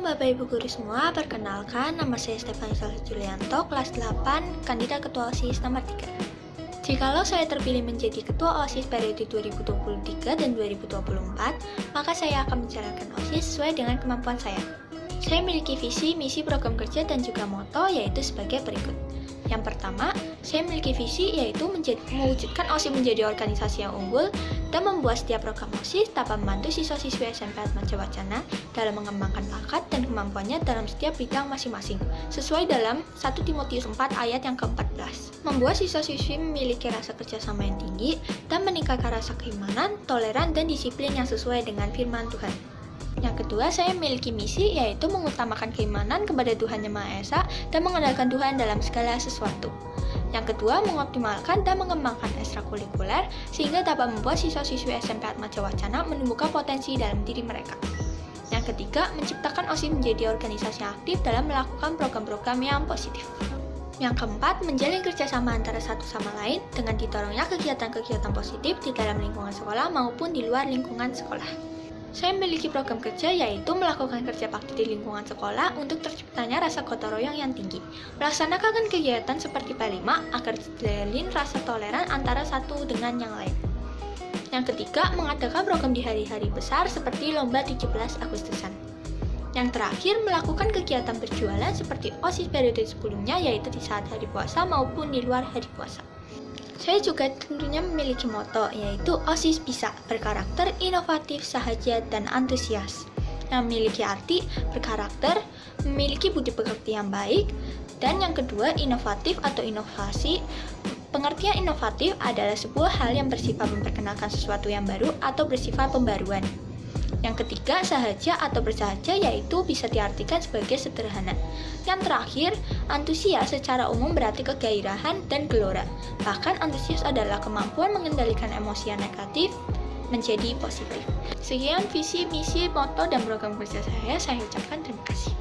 Bapak Ibu Guru semua, perkenalkan nama saya Stefani Salih Julianto, kelas 8, Kandidat Ketua OSIS nomor 3. Jikalau saya terpilih menjadi Ketua OSIS periode 2023 dan 2024, maka saya akan menjalankan OSIS sesuai dengan kemampuan saya. Saya memiliki visi, misi, program kerja, dan juga moto, yaitu sebagai berikut. Yang pertama, saya memiliki visi yaitu menjadi, mewujudkan OSIS menjadi organisasi yang unggul dan membuat setiap program OSIS dapat membantu siswa-siswi SMP Atmaja Wacana dalam mengembangkan bakat dan kemampuannya dalam setiap bidang masing-masing, sesuai dalam 1 Timotius 4 ayat yang ke-14. Membuat siswa-siswi memiliki rasa kerjasama yang tinggi dan meningkatkan rasa keimanan, toleran, dan disiplin yang sesuai dengan firman Tuhan. Yang kedua, saya memiliki misi yaitu mengutamakan keimanan kepada Tuhan Yang Maha Esa dan mengandalkan Tuhan dalam segala sesuatu. Yang kedua, mengoptimalkan dan mengembangkan ekstrakurikuler sehingga dapat membuat siswa-siswi SMP Atmaja Wacana menumbuhkan potensi dalam diri mereka. Yang ketiga, menciptakan OSIS menjadi organisasi aktif dalam melakukan program-program yang positif. Yang keempat, menjalin kerjasama antara satu sama lain dengan didorongnya kegiatan-kegiatan positif di dalam lingkungan sekolah maupun di luar lingkungan sekolah. Saya memiliki program kerja yaitu melakukan kerja bakti di lingkungan sekolah untuk terciptanya rasa gotong royong yang tinggi. Melaksanakan kegiatan seperti P5 agar terjalin rasa toleran antara satu dengan yang lain. Yang ketiga, mengadakan program di hari-hari besar seperti lomba 17 Agustusan. Yang terakhir, melakukan kegiatan berjualan seperti OSIS periode sebelumnya yaitu di saat hari puasa maupun di luar hari puasa. Saya juga tentunya memiliki moto, yaitu OSIS bisa berkarakter inovatif, sahaja, dan antusias. Yang memiliki arti berkarakter, memiliki budi pekerti yang baik, dan yang kedua inovatif atau inovasi. Pengertian inovatif adalah sebuah hal yang bersifat memperkenalkan sesuatu yang baru atau bersifat pembaruan. Yang ketiga, sahaja atau bersahaja yaitu bisa diartikan sebagai sederhana. Yang terakhir, antusias secara umum berarti kegairahan dan gelora. Bahkan antusias adalah kemampuan mengendalikan emosi yang negatif menjadi positif. Sekian visi, misi, moto, dan program kerja saya. Saya ucapkan terima kasih.